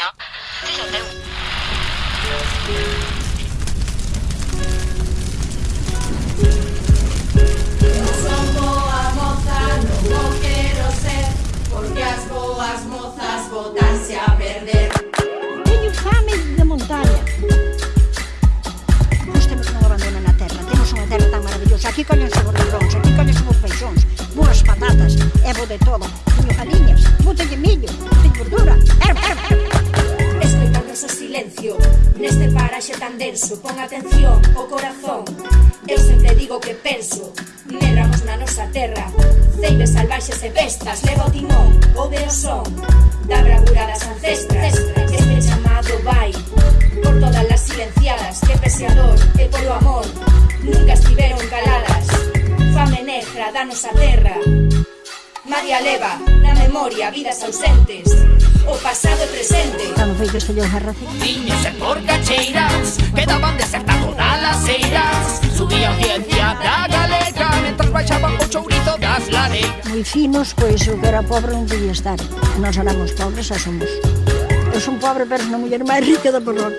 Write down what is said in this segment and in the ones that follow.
行，这小朋友。mensaxe tan denso Pon atención o corazón. Eu sempre digo que penso Negramos na nosa terra. Ceibes salvaxes e bestas Leva o timón, o son Da bravura das ancestras este chamado vai. Por todas as silenciadas Que pese a dor e polo amor Nunca estiveron caladas. Fame negra da nosa terra. María leva na memoria vidas ausentes o pasado e presente. Cando foi que os sellou Garrace? Tiños e porcacheiras Quedaban desertadoras nas eiras. Subía a audiencia da galega Mentras baixaban o chourizo das lareiras Moi finos, pois o que era pobre non podía estar Nos éramos pobres, xa somos. Eu son pobre, pero son a muller máis rica da Porrón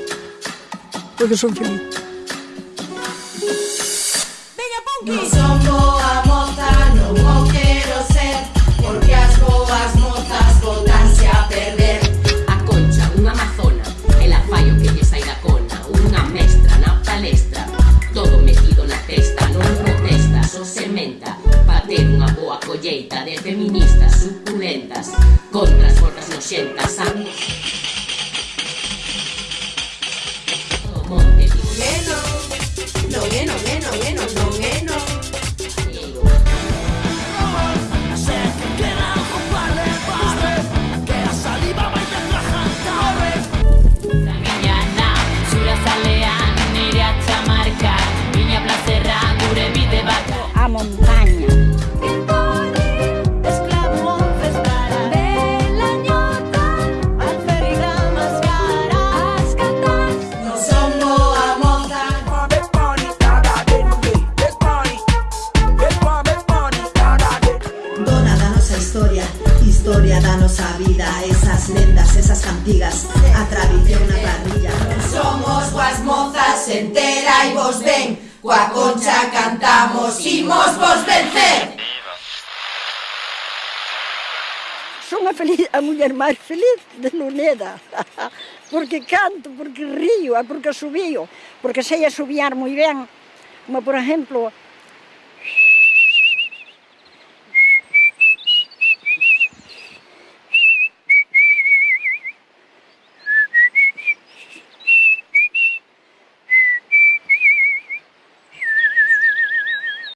Porque son feliz. Venga, Ponky! Non somos para ter unha boa colleita de feministas suculentas contra as forras noxentas. Amén. nosa vida Esas lendas, esas cantigas, a tradición na parrilla. Somos coas mozas entera e vos ven Coa concha cantamos, imos vos vencer. Son a, feliz, a muller máis feliz de Luneda Porque canto, porque río, porque subío Porque sei a subiar moi ben Como por exemplo